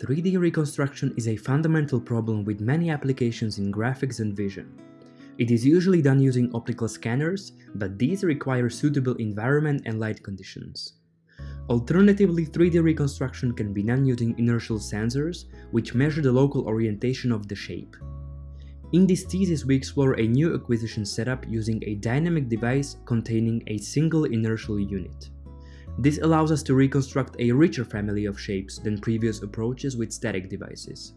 3D reconstruction is a fundamental problem with many applications in graphics and vision. It is usually done using optical scanners, but these require suitable environment and light conditions. Alternatively, 3D reconstruction can be done using inertial sensors, which measure the local orientation of the shape. In this thesis we explore a new acquisition setup using a dynamic device containing a single inertial unit. This allows us to reconstruct a richer family of shapes than previous approaches with static devices.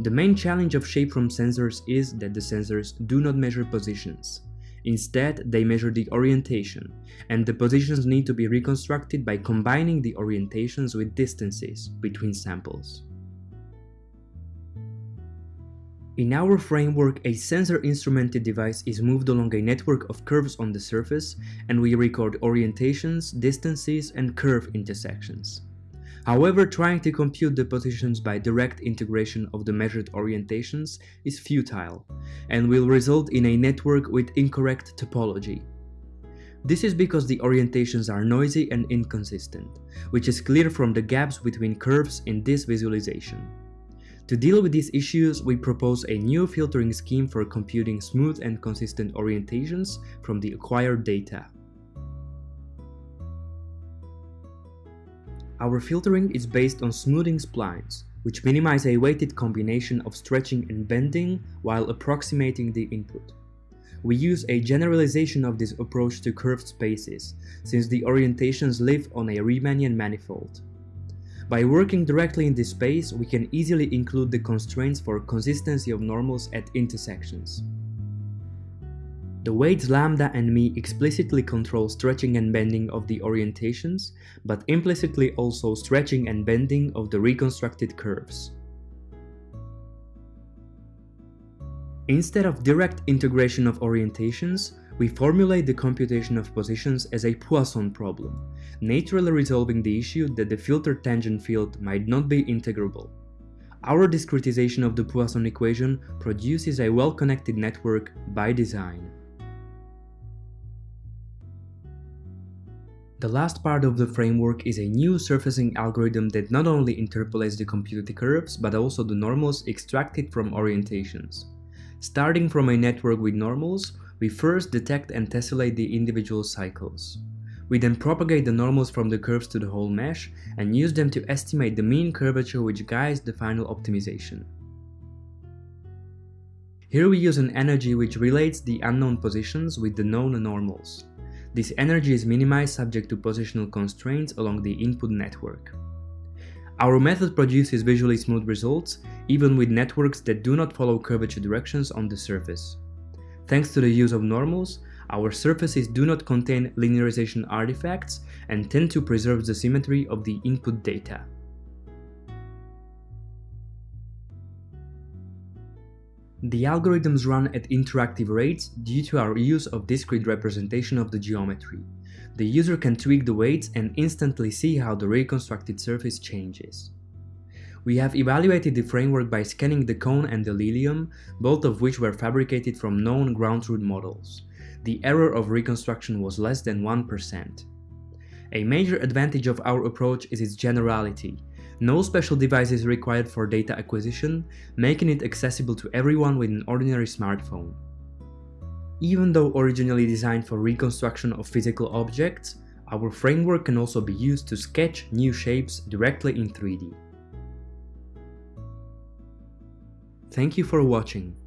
The main challenge of shape from sensors is that the sensors do not measure positions. Instead, they measure the orientation, and the positions need to be reconstructed by combining the orientations with distances between samples. In our framework, a sensor-instrumented device is moved along a network of curves on the surface, and we record orientations, distances, and curve intersections. However, trying to compute the positions by direct integration of the measured orientations is futile, and will result in a network with incorrect topology. This is because the orientations are noisy and inconsistent, which is clear from the gaps between curves in this visualization. To deal with these issues, we propose a new filtering scheme for computing smooth and consistent orientations from the acquired data. Our filtering is based on smoothing splines, which minimize a weighted combination of stretching and bending while approximating the input. We use a generalization of this approach to curved spaces, since the orientations live on a Riemannian manifold. By working directly in this space, we can easily include the constraints for consistency of normals at intersections. The weights lambda and mi explicitly control stretching and bending of the orientations, but implicitly also stretching and bending of the reconstructed curves. Instead of direct integration of orientations, we formulate the computation of positions as a Poisson problem, naturally resolving the issue that the filtered tangent field might not be integrable. Our discretization of the Poisson equation produces a well-connected network by design. The last part of the framework is a new surfacing algorithm that not only interpolates the computed curves, but also the normals extracted from orientations. Starting from a network with normals, we first detect and tessellate the individual cycles. We then propagate the normals from the curves to the whole mesh and use them to estimate the mean curvature which guides the final optimization. Here we use an energy which relates the unknown positions with the known normals. This energy is minimized subject to positional constraints along the input network. Our method produces visually smooth results, even with networks that do not follow curvature directions on the surface. Thanks to the use of normals, our surfaces do not contain linearization artifacts and tend to preserve the symmetry of the input data. The algorithms run at interactive rates due to our use of discrete representation of the geometry. The user can tweak the weights and instantly see how the reconstructed surface changes. We have evaluated the framework by scanning the cone and the lilium, both of which were fabricated from known ground truth models. The error of reconstruction was less than 1%. A major advantage of our approach is its generality. No special device is required for data acquisition, making it accessible to everyone with an ordinary smartphone. Even though originally designed for reconstruction of physical objects, our framework can also be used to sketch new shapes directly in 3D. Thank you for watching.